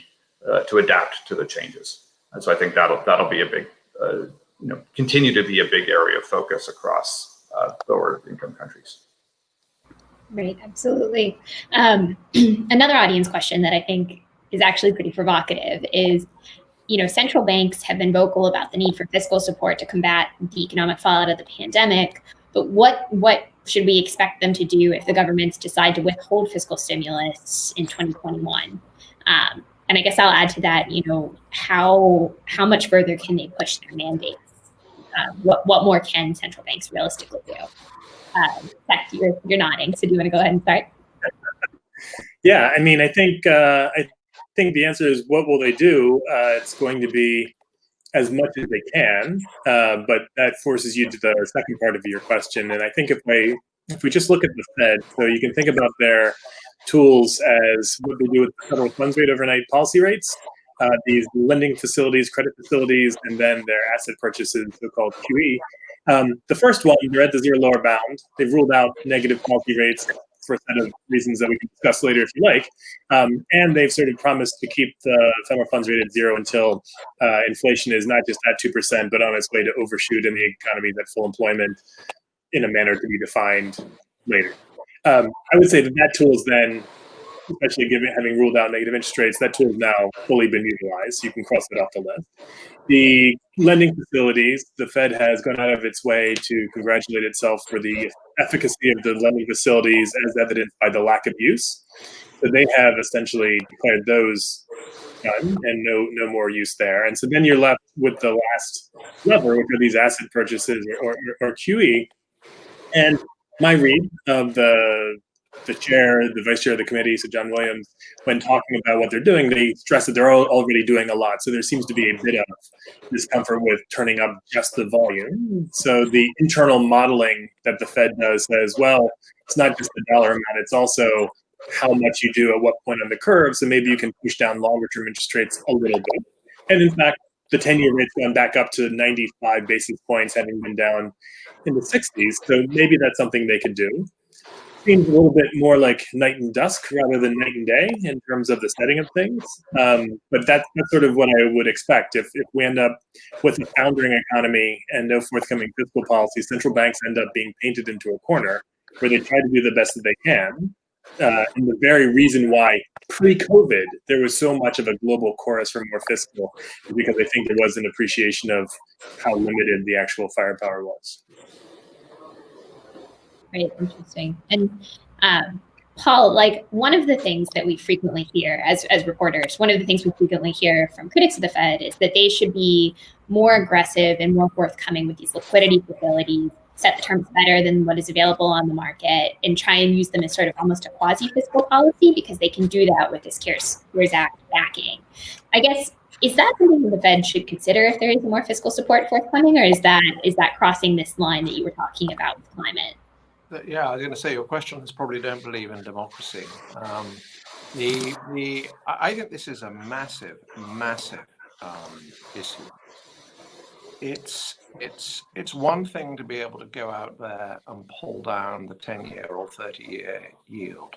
uh, to adapt to the changes. And so I think that'll that'll be a big uh, you know continue to be a big area of focus across uh, lower income countries. Right, absolutely. Um, another audience question that I think is actually pretty provocative is, you know, central banks have been vocal about the need for fiscal support to combat the economic fallout of the pandemic, but what what should we expect them to do if the governments decide to withhold fiscal stimulus in 2021? Um, and I guess I'll add to that, you know, how how much further can they push their mandates um, what, what more can central banks realistically do? Um, you're, you're nodding, so do you want to go ahead and start? Yeah, I mean, I think uh, I think the answer is what will they do? Uh, it's going to be as much as they can, uh, but that forces you to the second part of your question. And I think if we if we just look at the Fed, so you can think about their tools as what they do with the federal funds rate overnight policy rates, uh, these lending facilities, credit facilities, and then their asset purchases, so-called QE. Um, the first one, they're at the zero lower bound. They've ruled out negative policy rates for a set of reasons that we can discuss later if you like. Um, and they've sort of promised to keep the federal funds rate at zero until uh, inflation is not just at 2%, but on its way to overshoot in the economy is at full employment in a manner to be defined later. Um, I would say that that tool is then especially given having ruled out negative interest rates, that tool has now fully been utilized. You can cross it off the list. The lending facilities, the Fed has gone out of its way to congratulate itself for the efficacy of the lending facilities as evidenced by the lack of use. So they have essentially declared those done and no no more use there. And so then you're left with the last lever, which are these asset purchases or, or, or QE. And my read of the the chair, the vice chair of the committee, so John Williams, when talking about what they're doing, they stress that they're already doing a lot. So there seems to be a bit of discomfort with turning up just the volume. So the internal modeling that the Fed does says, well, it's not just the dollar amount, it's also how much you do at what point on the curve. So maybe you can push down longer term interest rates a little bit. And in fact, the 10 year rate's gone back up to 95 basis points, having been down in the 60s. So maybe that's something they could do. Seems a little bit more like night and dusk rather than night and day in terms of the setting of things. Um, but that's, sort of what I would expect. If, if we end up with a foundering economy and no forthcoming fiscal policy, central banks end up being painted into a corner where they try to do the best that they can. Uh, and the very reason why pre-COVID there was so much of a global chorus for more fiscal is because I think there was an appreciation of how limited the actual firepower was. Right, interesting. And um, Paul, like one of the things that we frequently hear as, as reporters, one of the things we frequently hear from critics of the Fed is that they should be more aggressive and more forthcoming with these liquidity facilities, set the terms better than what is available on the market, and try and use them as sort of almost a quasi fiscal policy because they can do that with this CARES Act backing. I guess is that something that the Fed should consider if there is more fiscal support forthcoming, or is that is that crossing this line that you were talking about with climate? Yeah, I was going to say your question is probably don't believe in democracy. Um, the the I think this is a massive, massive um, issue. It's it's it's one thing to be able to go out there and pull down the 10 year or 30 year yield.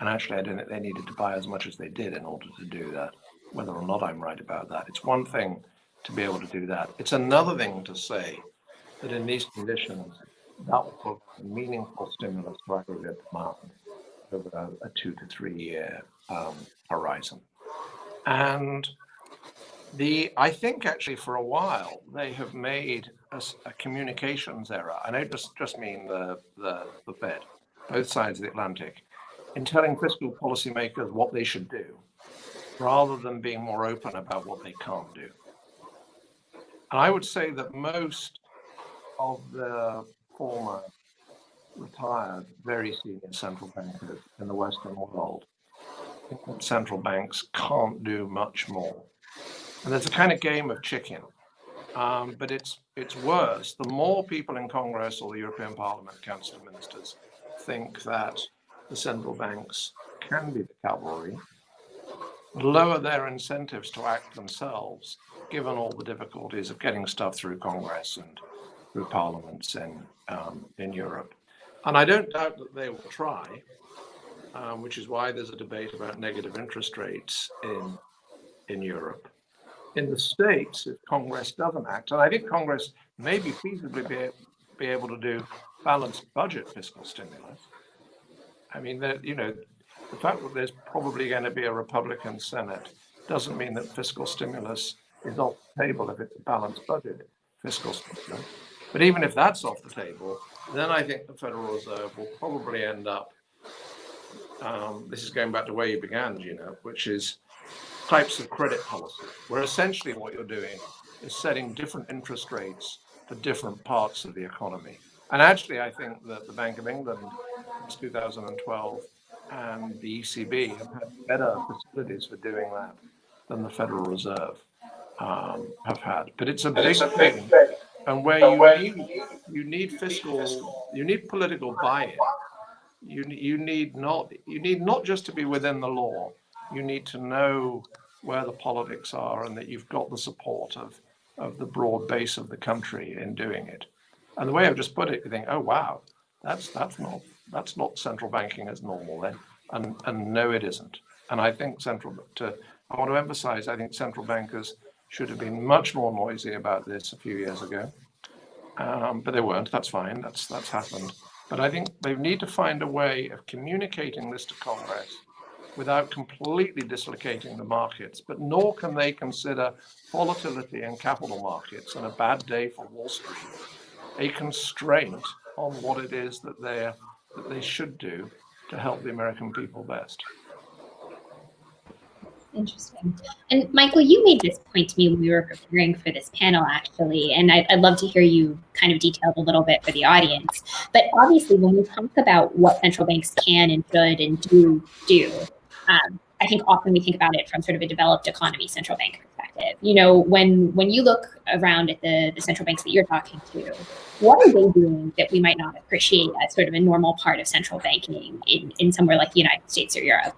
And actually, I don't think they needed to buy as much as they did in order to do that, whether or not I'm right about that. It's one thing to be able to do that. It's another thing to say that in these conditions, that will provide meaningful stimulus to aggregate demand over a, a two to three year um, horizon. And the I think actually for a while they have made a, a communications error. And I just, just mean the, the, the Fed, both sides of the Atlantic, in telling fiscal policymakers what they should do, rather than being more open about what they can't do. And I would say that most of the former retired, very senior central bankers in the Western world. Central banks can't do much more. And there's a kind of game of chicken, um, but it's it's worse. The more people in Congress or the European Parliament, Council of Ministers, think that the central banks can be the cavalry, lower their incentives to act themselves, given all the difficulties of getting stuff through Congress and through parliaments in, um, in Europe. And I don't doubt that they will try, um, which is why there's a debate about negative interest rates in, in Europe. In the States, if Congress doesn't act, and I think Congress may be feasibly be, be able to do balanced budget fiscal stimulus. I mean, that you know, the fact that there's probably going to be a Republican Senate doesn't mean that fiscal stimulus is off the table if it's a balanced budget fiscal stimulus. But even if that's off the table, then I think the Federal Reserve will probably end up, um, this is going back to where you began, Jeanna, which is types of credit policy, where essentially what you're doing is setting different interest rates for different parts of the economy. And actually, I think that the Bank of England since 2012 and the ECB have had better facilities for doing that than the Federal Reserve um, have had. But it's a big thing and where you need you need fiscal you need political buy-in. You you need not you need not just to be within the law. You need to know where the politics are and that you've got the support of of the broad base of the country in doing it. And the way i've just put it you think oh wow that's that's not that's not central banking as normal then. And and no it isn't. And i think central to i want to emphasize i think central bankers should have been much more noisy about this a few years ago. Um, but they weren't. That's fine. That's that's happened. But I think they need to find a way of communicating this to Congress without completely dislocating the markets. But nor can they consider volatility in capital markets and a bad day for Wall Street a constraint on what it is that that they should do to help the American people best. Interesting. And Michael, you made this point to me when we were preparing for this panel, actually, and I'd, I'd love to hear you kind of detailed a little bit for the audience. But obviously, when we talk about what central banks can and should and do do, um, I think often we think about it from sort of a developed economy central bank perspective. You know, when when you look around at the, the central banks that you're talking to, what are they doing that we might not appreciate as sort of a normal part of central banking in, in somewhere like the United States or Europe?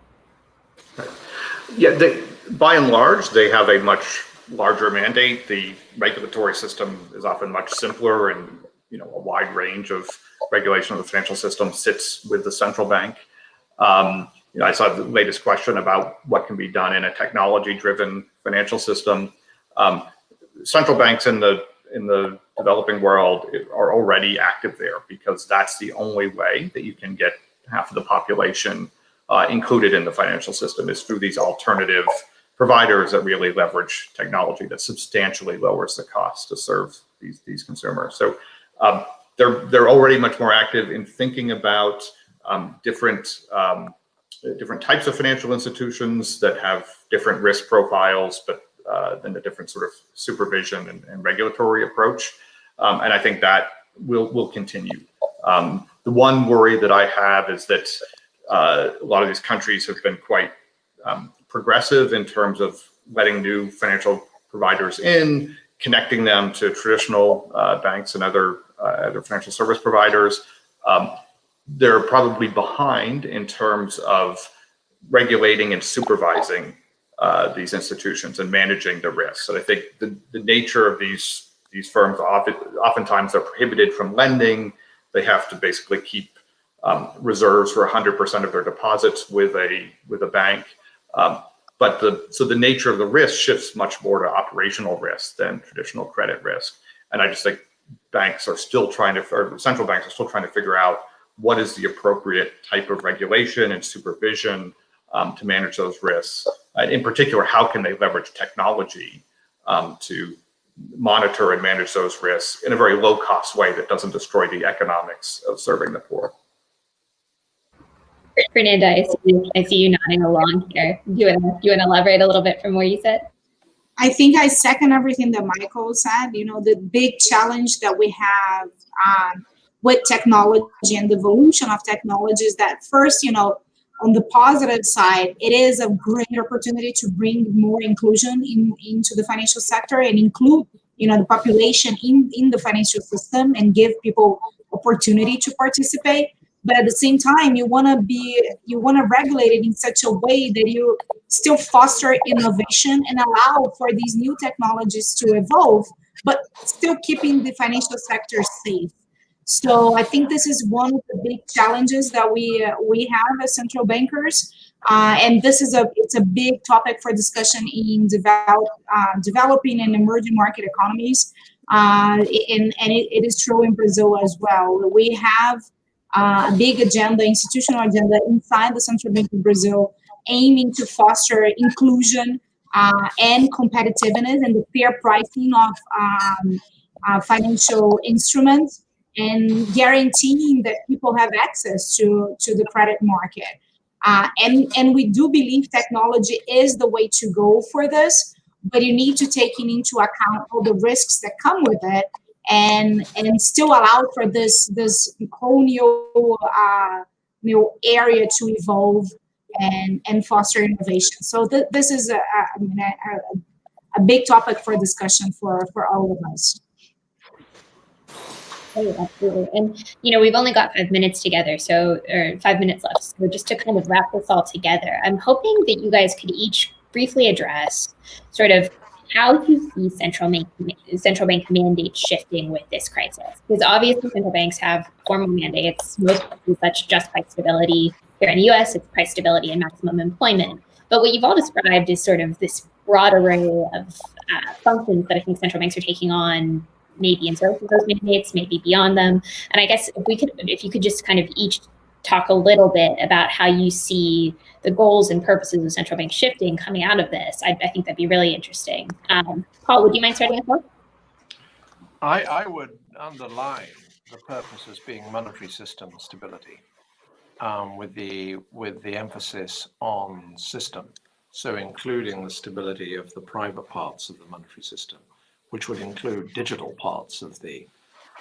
Yeah, they, by and large, they have a much larger mandate. The regulatory system is often much simpler and, you know, a wide range of regulation of the financial system sits with the central bank. Um, you know, I saw the latest question about what can be done in a technology-driven financial system. Um, central banks in the in the developing world are already active there because that's the only way that you can get half of the population uh, included in the financial system is through these alternative providers that really leverage technology that substantially lowers the cost to serve these these consumers. So um, they're they're already much more active in thinking about um, different um, different types of financial institutions that have different risk profiles, but uh, then the different sort of supervision and, and regulatory approach. Um, and I think that will will continue. Um, the one worry that I have is that uh, a lot of these countries have been quite um, progressive in terms of letting new financial providers in, connecting them to traditional uh, banks and other uh, other financial service providers. Um, they're probably behind in terms of regulating and supervising uh, these institutions and managing the risks. And I think the, the nature of these these firms often, oftentimes are prohibited from lending. They have to basically keep um, reserves for 100% of their deposits with a with a bank. Um, but the so the nature of the risk shifts much more to operational risk than traditional credit risk. And I just think banks are still trying to, or central banks are still trying to figure out what is the appropriate type of regulation and supervision um, to manage those risks. And in particular, how can they leverage technology um, to monitor and manage those risks in a very low cost way that doesn't destroy the economics of serving the poor. Fernanda, I see, you, I see you nodding along here. Do you, want to, you want to elaborate a little bit from where you said? I think I second everything that Michael said. You know, the big challenge that we have um, with technology and the evolution of technology is that first, you know, on the positive side, it is a great opportunity to bring more inclusion in, into the financial sector and include, you know, the population in, in the financial system and give people opportunity to participate but at the same time you want to be you want to regulate it in such a way that you still foster innovation and allow for these new technologies to evolve but still keeping the financial sector safe. So i think this is one of the big challenges that we uh, we have as central bankers uh, and this is a it's a big topic for discussion in develop, uh, developing and emerging market economies uh, and, and it, it is true in brazil as well. We have a big agenda, institutional agenda inside the Central Bank of Brazil, aiming to foster inclusion uh, and competitiveness and the fair pricing of um, uh, financial instruments and guaranteeing that people have access to, to the credit market. Uh, and, and we do believe technology is the way to go for this, but you need to take into account all the risks that come with it and and still allow for this this whole new uh, new area to evolve and and foster innovation. So th this is a, a, a, a big topic for discussion for for all of us. Oh, absolutely. And, you know, we've only got five minutes together, so, or five minutes left. So just to kind of wrap this all together, I'm hoping that you guys could each briefly address sort of how do you see central bank central bank mandates shifting with this crisis? Because obviously central banks have formal mandates, most such just price stability. Here in the US, it's price stability and maximum employment. But what you've all described is sort of this broad array of uh, functions that I think central banks are taking on, maybe in service of those mandates, maybe beyond them. And I guess if we could, if you could just kind of each talk a little bit about how you see the goals and purposes of central bank shifting coming out of this. I, I think that'd be really interesting. Um, Paul, would you mind starting us off? I, I would underline the purpose as being monetary system stability, um, with the with the emphasis on system. So including the stability of the private parts of the monetary system, which would include digital parts of the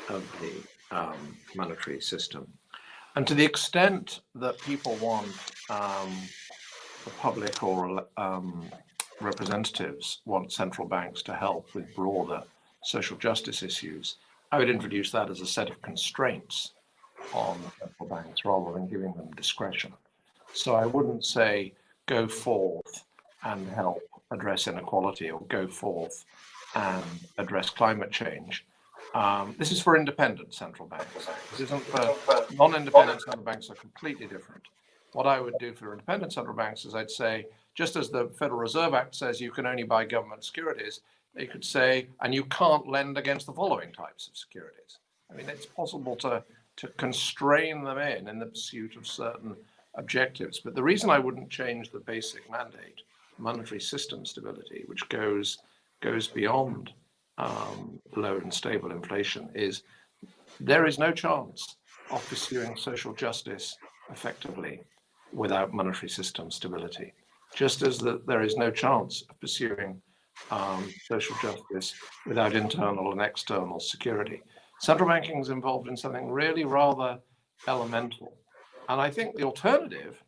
of the um, monetary system. And to the extent that people want um, the public or um, representatives want central banks to help with broader social justice issues, I would introduce that as a set of constraints on central banks rather than giving them discretion. So I wouldn't say go forth and help address inequality or go forth and address climate change. Um, this is for independent central banks. This isn't for non-independent central banks are completely different. What I would do for independent central banks is I'd say, just as the Federal Reserve Act says you can only buy government securities, they could say, and you can't lend against the following types of securities. I mean, it's possible to, to constrain them in in the pursuit of certain objectives. But the reason I wouldn't change the basic mandate, monetary system stability, which goes, goes beyond um, low and stable inflation, is there is no chance of pursuing social justice effectively without monetary system stability, just as the, there is no chance of pursuing um, social justice without internal and external security. Central banking is involved in something really rather elemental. And I think the alternative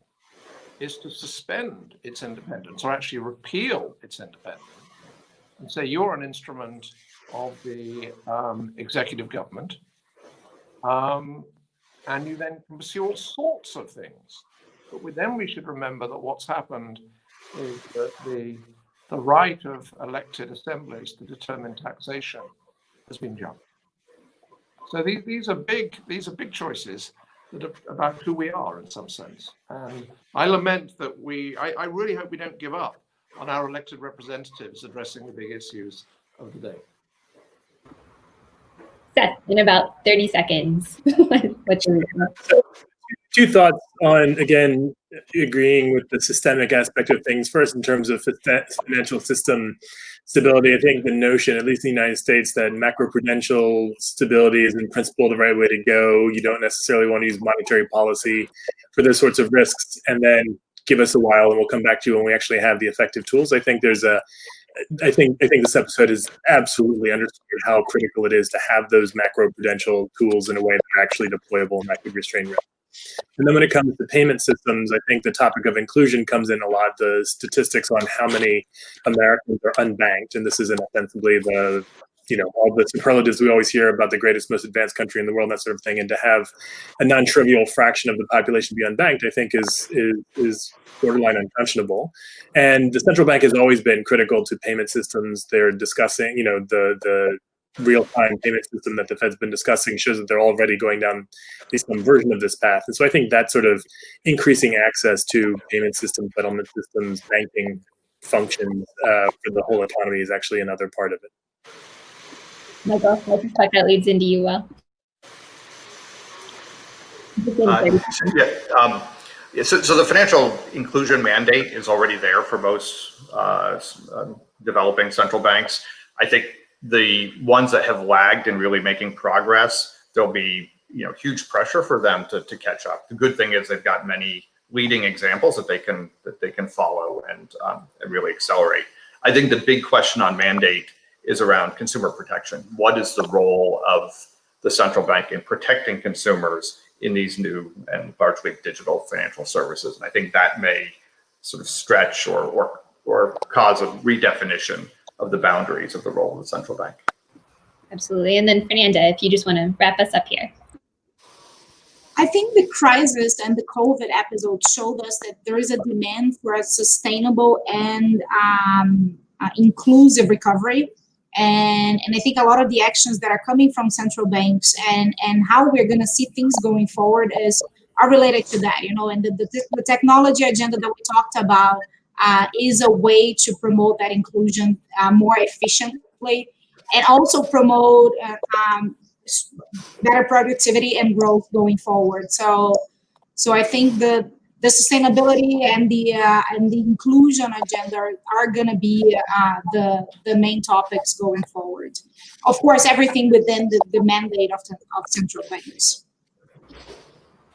is to suspend its independence or actually repeal its independence and say you're an instrument of the um, executive government um, and you then can pursue all sorts of things. But with them, we should remember that what's happened is that the the right of elected assemblies to determine taxation has been jumped. So these, these are big these are big choices that are about who we are in some sense. And I lament that we I, I really hope we don't give up on our elected representatives addressing the big issues of the day. Seth, in about 30 seconds, what you two thoughts on again agreeing with the systemic aspect of things. First in terms of financial system stability i think the notion at least in the united states that macroprudential stability is in principle the right way to go. You don't necessarily want to use monetary policy for those sorts of risks. And then give us a while and we'll come back to you when we actually have the effective tools i think there's a I think I think this episode has absolutely underscored how critical it is to have those macro prudential tools in a way that are actually deployable and that could restrain risk. And then when it comes to payment systems, I think the topic of inclusion comes in a lot. The statistics on how many Americans are unbanked, and this isn't ostensibly the you know all the superlatives we always hear about the greatest most advanced country in the world that sort of thing and to have a non-trivial fraction of the population be unbanked i think is is is borderline unconscionable and the central bank has always been critical to payment systems they're discussing you know the the real-time payment system that the Fed's been discussing shows that they're already going down at least some version of this path. And so I think that sort of increasing access to payment systems, settlement systems, banking functions uh, for the whole economy is actually another part of it. Michael, I suspect that leads into you well. Uh, yeah, um, yeah so, so, the financial inclusion mandate is already there for most uh, uh developing central banks. I think the ones that have lagged in really making progress, there'll be you know huge pressure for them to, to catch up. The good thing is they've got many leading examples that they can that they can follow and, um, and really accelerate. I think the big question on mandate is around consumer protection. What is the role of the central bank in protecting consumers in these new and largely digital financial services? And I think that may sort of stretch or or or cause a redefinition of the boundaries of the role of the central bank. Absolutely. And then Fernanda, if you just want to wrap us up here. I think the crisis and the COVID episode showed us that there is a demand for a sustainable and um, uh, inclusive recovery. And, and I think a lot of the actions that are coming from central banks and, and how we're going to see things going forward is are related to that, you know, and the, the, the technology agenda that we talked about uh, is a way to promote that inclusion uh, more efficiently and also promote uh, um, better productivity and growth going forward. So, so I think the the sustainability and the uh, and the inclusion agenda are going to be uh, the the main topics going forward. Of course, everything within the, the mandate of the of central banks.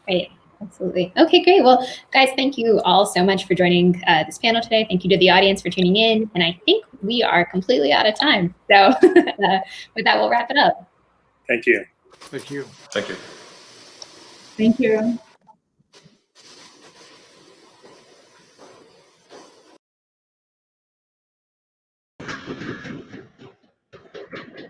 Great. Absolutely. Okay, great. Well, guys, thank you all so much for joining uh, this panel today. Thank you to the audience for tuning in. And I think we are completely out of time. So uh, with that, we'll wrap it up. Thank you. Thank you. Thank you. Thank you.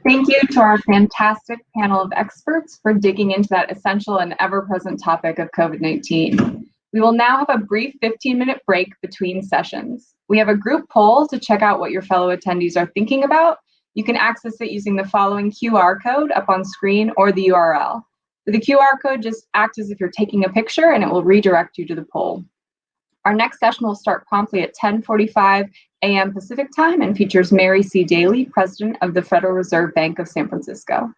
Thank you to our fantastic panel of experts for digging into that essential and ever-present topic of COVID-19. We will now have a brief 15-minute break between sessions. We have a group poll to check out what your fellow attendees are thinking about. You can access it using the following QR code up on screen or the URL. The QR code just acts as if you're taking a picture and it will redirect you to the poll. Our next session will start promptly at 10:45 a.m. Pacific time and features Mary C. Daly, President of the Federal Reserve Bank of San Francisco.